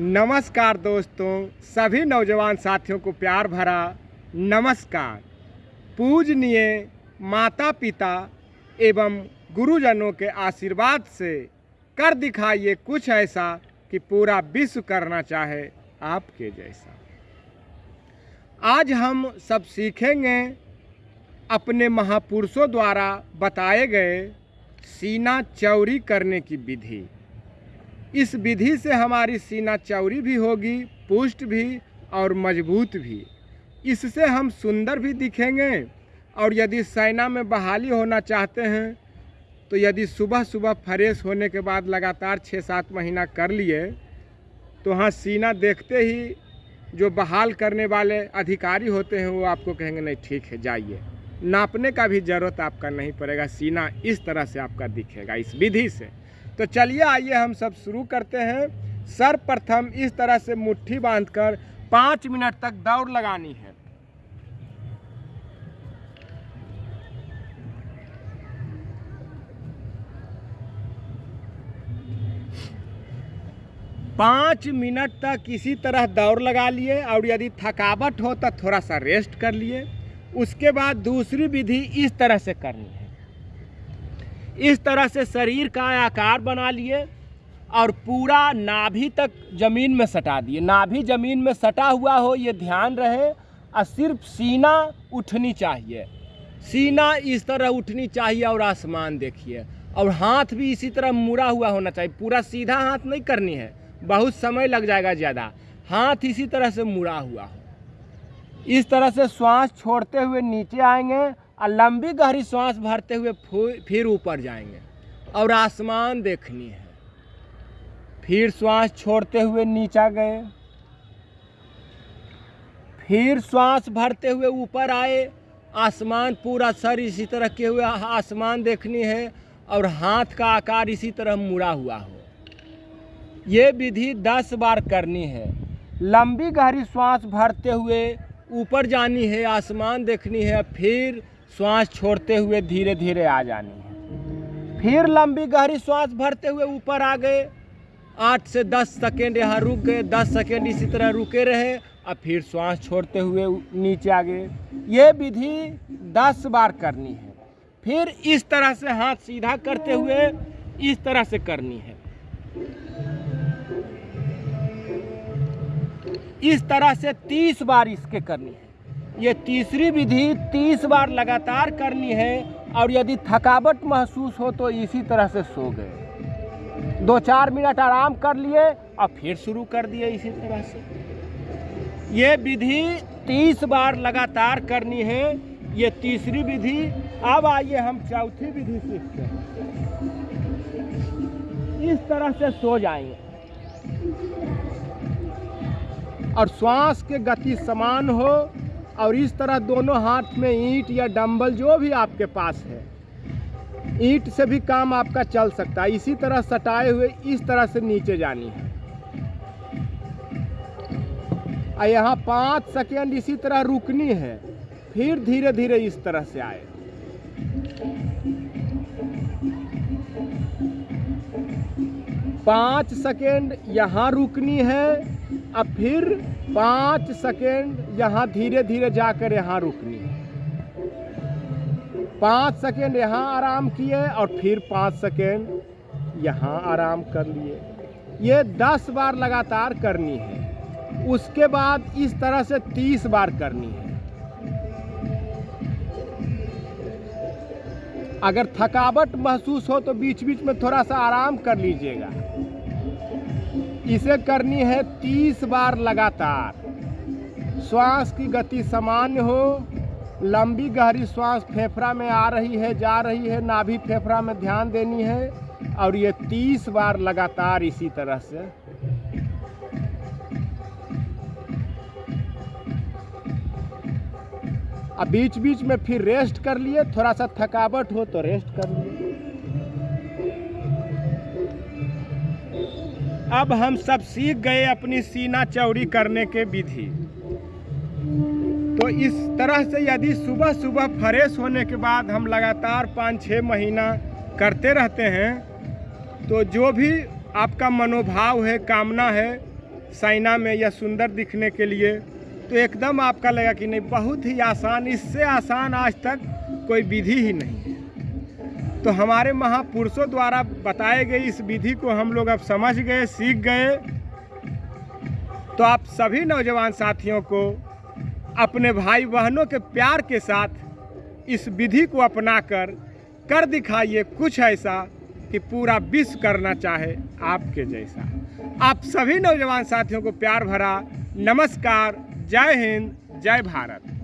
नमस्कार दोस्तों, सभी नौजवान साथियों को प्यार भरा नमस्कार। पूजनीय माता पिता एवं गुरुजनों के आशीर्वाद से कर दिखाइए कुछ ऐसा कि पूरा विश्व करना चाहे आपके जैसा। आज हम सब सीखेंगे अपने महापुरुषों द्वारा बताए गए सीना चौरी करने की विधि। इस विधि से हमारी सीना चौड़ी भी होगी, पुष्ट भी और मज़बूत भी। इससे हम सुंदर भी दिखेंगे और यदि सेना में बहाली होना चाहते हैं तो यदि सुबह सुबह फ्रेश होने के बाद लगातार छः सात महीना कर लिए तो हाँ सीना देखते ही जो बहाल करने वाले अधिकारी होते हैं, वो आपको कहेंगे, नहीं, ठीक है, जाइए। नापने का भी ज़रूरत आपका नहीं पड़ेगा, सीना इस तरह से आपका दिखेगा, इस विधि से। तो चलिए आइए हम सब शुरू करते हैं। सर्वप्रथम इस तरह से मुट्ठी बांधकर पाँच मिनट तक दौड़ लगानी है। पाँच मिनट तक इसी तरह दौड़ लगा लिए और यदि थकावट हो तो थोड़ा सा रेस्ट कर लिए। उसके बाद दूसरी विधि इस तरह से करनी इस तरह से शरीर का आकार बना लिए और पूरा नाभि तक ज़मीन में सटा दिए। नाभि ज़मीन में सटा हुआ हो, ये ध्यान रहे, और सिर्फ़ सीना उठनी चाहिए। सीना इस तरह उठनी चाहिए और आसमान देखिए। और हाथ भी इसी तरह मुड़ा हुआ होना चाहिए। पूरा सीधा हाथ नहीं करनी है, बहुत समय लग जाएगा ज़्यादा। हाथ इसी तरह से मुड़ा हुआ हो। इस तरह से श्वास छोड़ते हुए नीचे आएँगे और लंबी गहरी श्वास भरते हुए फिर ऊपर जाएँगे। और आसमान देखनी है। फिर श्वास छोड़ते हुए नीचा गए। फिर श्वास भरते हुए ऊपर आए। आसमान पूरा सर इसी तरह के हुए आसमान देखनी है। और हाथ का आकार इसी तरह मुड़ा हुआ हो। ये विधि दस बार करनी है। लंबी गहरी श्वास भरते हुए ऊपर जानी है, आसमान देखनी है, फिर श्वास छोड़ते हुए धीरे धीरे आ जानी है। फिर लंबी गहरी श्वास भरते हुए ऊपर आ गए। आठ से दस सेकेंड यहाँ रुक गए, दस सेकेंड इसी तरह रुके रहे और फिर श्वास छोड़ते हुए नीचे आ गए। ये विधि दस बार करनी है। फिर इस तरह से हाथ सीधा करते हुए इस तरह से करनी है। इस तरह से तीस बार इसके करनी है। ये तीसरी विधि तीस बार लगातार करनी है और यदि थकावट महसूस हो तो इसी तरह से सो गए। दो चार मिनट आराम कर लिए और फिर शुरू कर दिए इसी तरह से। ये विधि तीस बार लगातार करनी है, ये तीसरी विधि। अब आइए हम चौथी विधि सीखते हैं। इस तरह से सो जाएँगे। और श्वास के गति समान हो और इस तरह दोनों हाथ में ईंट या डंबल जो भी आपके पास है, ईंट से भी काम आपका चल सकता है। इसी तरह सटाए हुए इस तरह से नीचे जानी है। और यहाँ पाँच सेकेंड इसी तरह रुकनी है, फिर धीरे धीरे इस तरह से आए। पाँच सेकेंड यहाँ रुकनी है, अब फिर पाँच सेकेंड यहाँ धीरे धीरे जाकर यहाँ रुकनी। पाँच सेकेंड यहाँ आराम किए और फिर पाँच सेकेंड यहाँ आराम कर लिए। ये दस बार लगातार करनी है। उसके बाद इस तरह से तीस बार करनी है। अगर थकावट महसूस हो तो बीच बीच में थोड़ा सा आराम कर लीजिएगा। इसे करनी है तीस बार लगातार। श्वास की गति सामान्य हो, लंबी गहरी श्वास फेफड़ा में आ रही है, जा रही है, नाभि फेफड़ा में ध्यान देनी है, और ये तीस बार लगातार इसी तरह से। अब बीच बीच में फिर रेस्ट कर लिए थोड़ा सा थकावट हो तो रेस्ट कर लिए। अब हम सब सीख गए अपनी सीना चौड़ी करने के विधि। तो इस तरह से यदि सुबह सुबह फ्रेश होने के बाद हम लगातार पाँच छः महीना करते रहते हैं तो जो भी आपका मनोभाव है, कामना है, साइना में या सुंदर दिखने के लिए तो एकदम आपका लगा कि नहीं, बहुत ही आसान, इससे आसान आज तक कोई विधि ही नहीं है। तो हमारे महापुरुषों द्वारा बताए गए इस विधि को हम लोग अब समझ गए, सीख गए। तो आप सभी नौजवान साथियों को अपने भाई बहनों के प्यार के साथ इस विधि को अपनाकर कर दिखाइए कुछ ऐसा कि पूरा विश्व करना चाहे आपके जैसा। आप सभी नौजवान साथियों को प्यार भरा नमस्कार। जय हिंद, जय भारत।